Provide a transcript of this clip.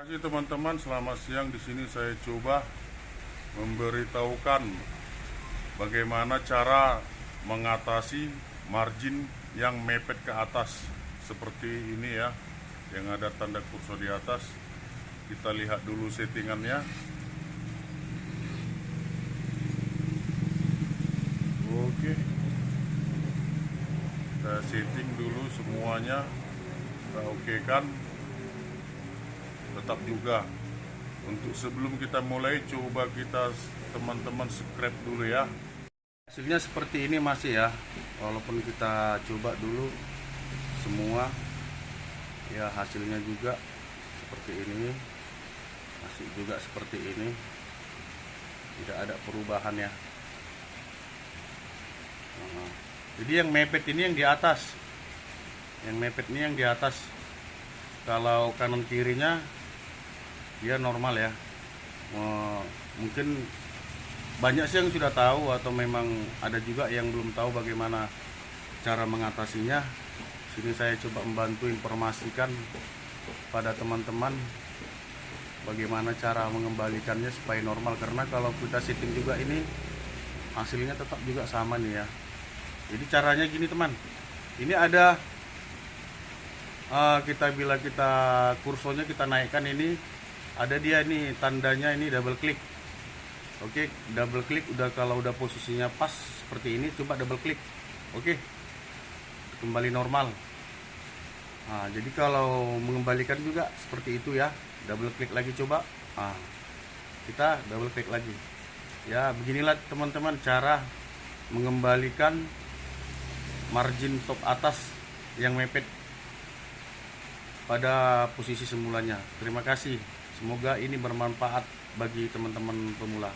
Oke teman-teman, selamat siang. Di sini saya coba memberitahukan bagaimana cara mengatasi margin yang mepet ke atas seperti ini ya, yang ada tanda kursor di atas. Kita lihat dulu settingannya. Oke, kita setting dulu semuanya. Kita oke kan? Tetap juga. Untuk sebelum kita mulai coba kita teman-teman subscribe dulu ya. Hasilnya seperti ini masih ya. Walaupun kita coba dulu semua ya hasilnya juga seperti ini masih juga seperti ini. Tidak ada perubahan ya. Nah, jadi yang mepet ini yang di atas. Yang mepet ini yang di atas. Kalau kanan kirinya dia normal ya. Mungkin banyak sih yang sudah tahu atau memang ada juga yang belum tahu bagaimana cara mengatasinya. Sini saya coba membantu informasikan pada teman-teman bagaimana cara mengembalikannya supaya normal. Karena kalau kita setting juga ini hasilnya tetap juga sama nih ya. Jadi caranya gini teman. Ini ada eh, kita bila kita kursornya kita naikkan ini ada dia nih tandanya ini double klik oke double klik udah kalau udah posisinya pas seperti ini coba double klik oke kembali normal. Nah, jadi kalau mengembalikan juga seperti itu ya. Double klik lagi coba. Nah, kita double klik lagi. Ya beginilah teman-teman cara mengembalikan margin top atas yang mepet pada posisi semulanya. Terima kasih Semoga ini bermanfaat bagi teman-teman pemula.